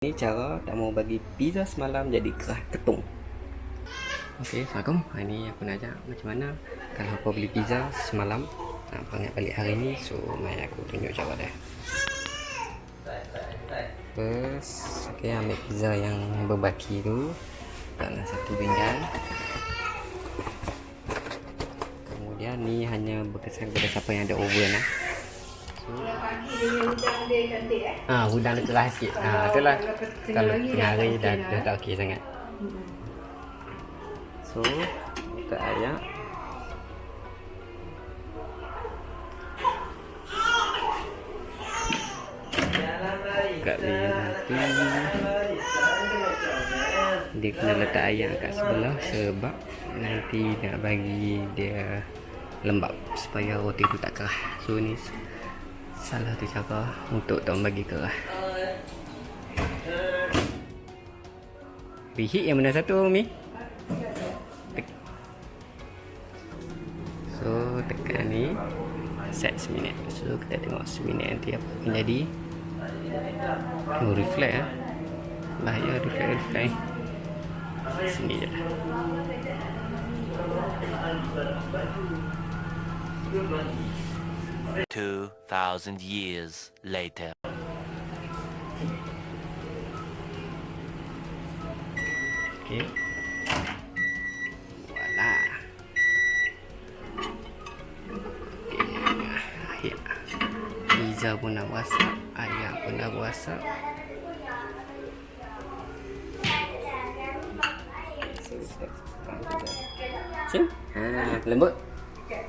Ini cara tak mau bagi pizza semalam jadi kerah ketung. Okey, Assalamualaikum. Hari ni aku nak ajak macam mana kalau kau beli pizza semalam nak panggil balik hari ni. So, mari aku tunjuk cara dia. First, okey ambil pizza yang berbaki tu dalam satu pinggan. Kemudian ni hanya berkesan kepada siapa yang ada oven lah. Ah, udang dia keras sikit. Ah, itulah kalau tengah hari dah dah tak okey sangat. So, kita ayak. Kat dia kena letak ayak kat sebelah sebab nanti nak bagi dia lembab supaya roti tu tak kerah. So ni salah tu cara untuk tuan bagi ke Bihi yang mana satu Mi? So tekan ni set seminit. So kita tengok seminit nanti apa akan jadi. Oh reflect lah. Bahaya reflect reflect. Sini je lah. Thank you. 2,000 years later. Okay. Voila. Okay. Ya. Pizza pun dah wasap. Ayam pun dah wasap. Cik? Ha, lembut?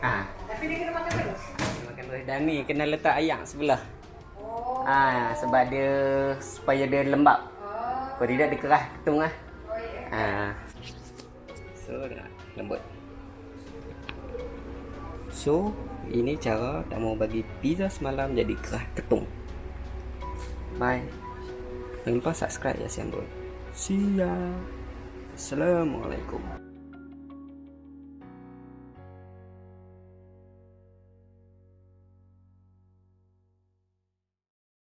Ah. Tapi dia kena makan terus. Makan terus. Dan ni kena letak ayam sebelah. Oh. Ha, sebab dia supaya dia lembab. Oh. Kalau tidak dia kerah ketung ah. Oh, yeah. Ha. So dah lembut. So, ini cara tak mau bagi pizza semalam jadi kerah ketung. Bye. Jangan lupa subscribe ya Siambul. See ya. Assalamualaikum.